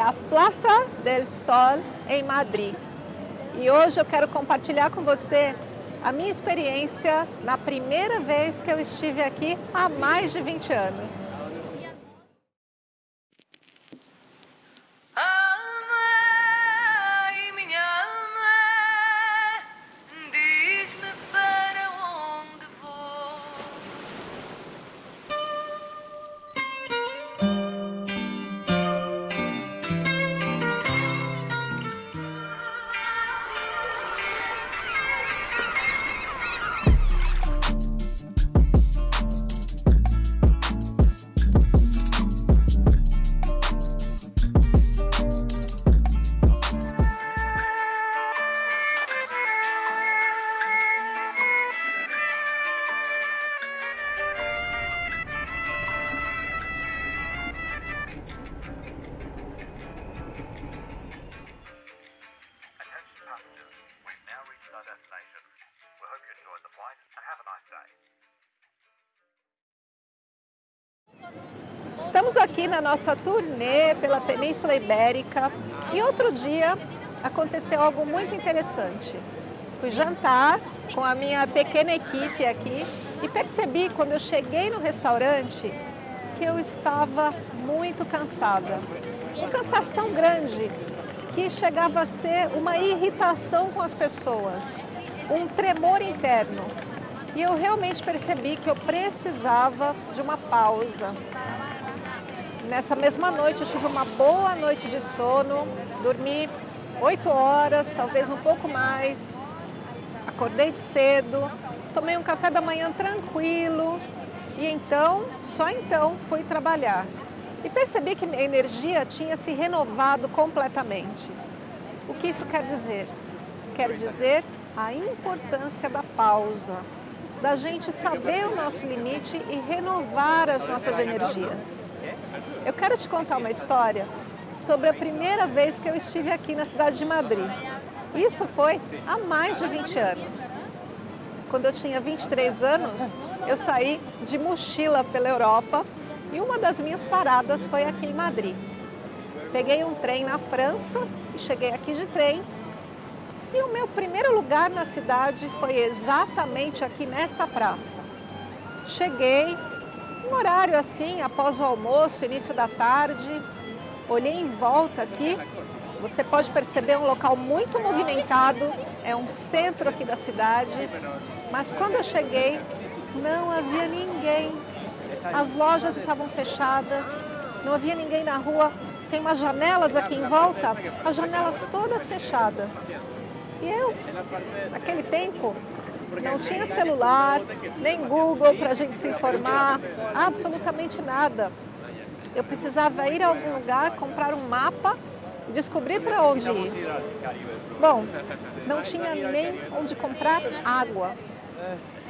a Plaza del Sol em Madrid. E hoje eu quero compartilhar com você a minha experiência na primeira vez que eu estive aqui há mais de 20 anos. Estamos aqui na nossa turnê pela Península Ibérica e outro dia aconteceu algo muito interessante. Fui jantar com a minha pequena equipe aqui e percebi quando eu cheguei no restaurante que eu estava muito cansada. Um cansaço tão grande que chegava a ser uma irritação com as pessoas, um tremor interno. E eu realmente percebi que eu precisava de uma pausa. Nessa mesma noite eu tive uma boa noite de sono, dormi oito horas, talvez um pouco mais. Acordei de cedo, tomei um café da manhã tranquilo e então, só então, fui trabalhar. E percebi que minha energia tinha se renovado completamente. O que isso quer dizer? Quer dizer a importância da pausa, da gente saber o nosso limite e renovar as nossas energias. Eu quero te contar uma história sobre a primeira vez que eu estive aqui na cidade de Madrid. Isso foi há mais de 20 anos. Quando eu tinha 23 anos, eu saí de mochila pela Europa e uma das minhas paradas foi aqui em Madrid. Peguei um trem na França e cheguei aqui de trem e o meu primeiro lugar na cidade foi exatamente aqui nessa praça. Cheguei, um horário assim, após o almoço, início da tarde, olhei em volta aqui, você pode perceber um local muito movimentado, é um centro aqui da cidade, mas quando eu cheguei, não havia ninguém. As lojas estavam fechadas, não havia ninguém na rua, tem umas janelas aqui em volta, as janelas todas fechadas. E eu, naquele tempo, não tinha celular, nem Google para a gente se informar, absolutamente nada. Eu precisava ir a algum lugar, comprar um mapa e descobrir para onde ir. Bom, não tinha nem onde comprar água.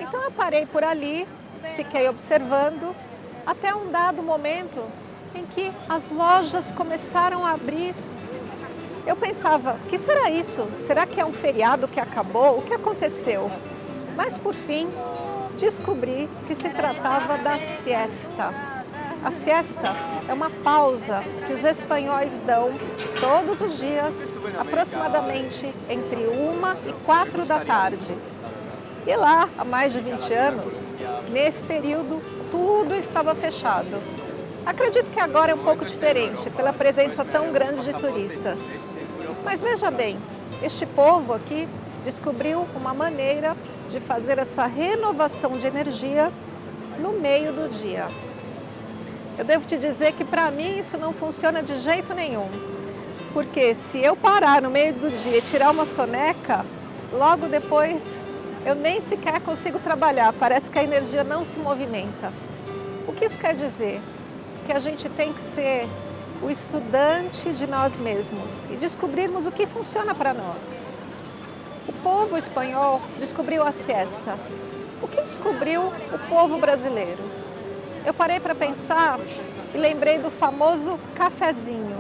Então eu parei por ali, fiquei observando, até um dado momento em que as lojas começaram a abrir eu pensava, que será isso? Será que é um feriado que acabou? O que aconteceu? Mas por fim, descobri que se tratava da siesta. A siesta é uma pausa que os espanhóis dão todos os dias, aproximadamente entre uma e quatro da tarde. E lá, há mais de 20 anos, nesse período, tudo estava fechado. Acredito que agora é um pouco diferente, pela presença tão grande de turistas. Mas veja bem, este povo aqui descobriu uma maneira de fazer essa renovação de energia no meio do dia. Eu devo te dizer que para mim isso não funciona de jeito nenhum. Porque se eu parar no meio do dia e tirar uma soneca, logo depois eu nem sequer consigo trabalhar, parece que a energia não se movimenta. O que isso quer dizer? Que a gente tem que ser o estudante de nós mesmos e descobrirmos o que funciona para nós. O povo espanhol descobriu a siesta. O que descobriu o povo brasileiro? Eu parei para pensar e lembrei do famoso cafezinho.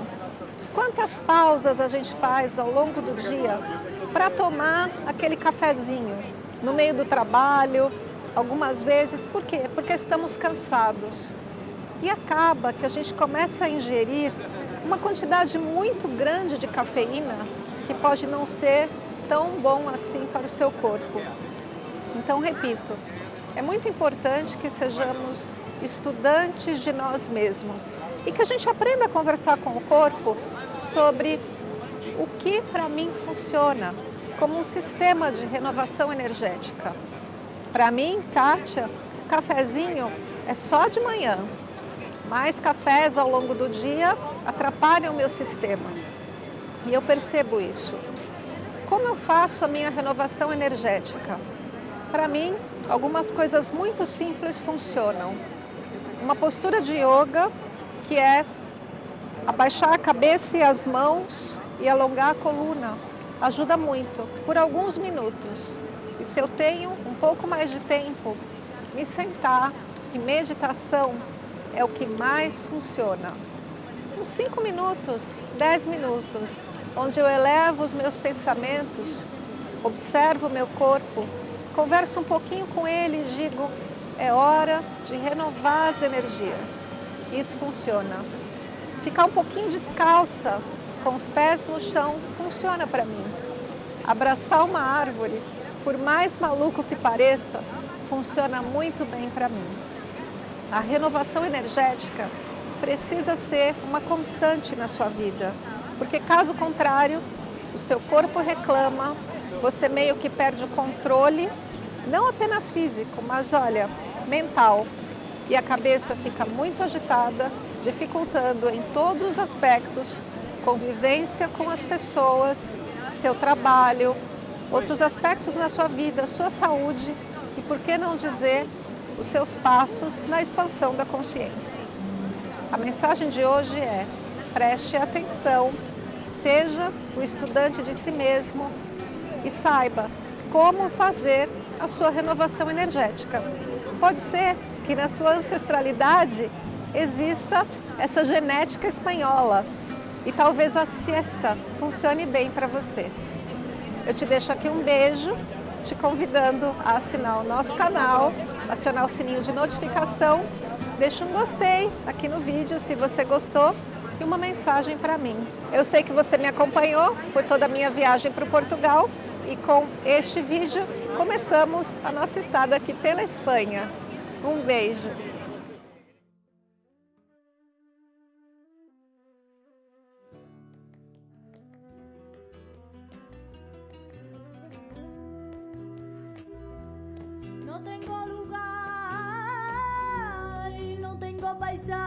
Quantas pausas a gente faz ao longo do dia para tomar aquele cafezinho no meio do trabalho, algumas vezes, por quê? Porque estamos cansados. E acaba que a gente começa a ingerir uma quantidade muito grande de cafeína que pode não ser tão bom assim para o seu corpo. Então, repito, é muito importante que sejamos estudantes de nós mesmos e que a gente aprenda a conversar com o corpo sobre o que para mim funciona como um sistema de renovação energética. Para mim, Kátia, cafezinho é só de manhã. Mais cafés ao longo do dia atrapalham o meu sistema. E eu percebo isso. Como eu faço a minha renovação energética? Para mim, algumas coisas muito simples funcionam. Uma postura de yoga, que é abaixar a cabeça e as mãos e alongar a coluna, ajuda muito, por alguns minutos. E se eu tenho um pouco mais de tempo, me sentar e meditação é o que mais funciona. Uns 5 minutos, 10 minutos, onde eu elevo os meus pensamentos, observo o meu corpo, converso um pouquinho com ele e digo, é hora de renovar as energias. Isso funciona. Ficar um pouquinho descalça, com os pés no chão, funciona para mim. Abraçar uma árvore, por mais maluco que pareça, funciona muito bem para mim. A renovação energética precisa ser uma constante na sua vida, porque caso contrário, o seu corpo reclama, você meio que perde o controle, não apenas físico, mas olha, mental. E a cabeça fica muito agitada, dificultando em todos os aspectos, convivência com as pessoas, seu trabalho, outros aspectos na sua vida, sua saúde e, por que não dizer, os seus passos na expansão da consciência. A mensagem de hoje é, preste atenção, seja o estudante de si mesmo e saiba como fazer a sua renovação energética. Pode ser que na sua ancestralidade exista essa genética espanhola e talvez a siesta funcione bem para você. Eu te deixo aqui um beijo, te convidando a assinar o nosso canal, acionar o sininho de notificação, deixa um gostei aqui no vídeo se você gostou e uma mensagem para mim. Eu sei que você me acompanhou por toda a minha viagem para Portugal e com este vídeo começamos a nossa estada aqui pela Espanha. Um beijo! Tengo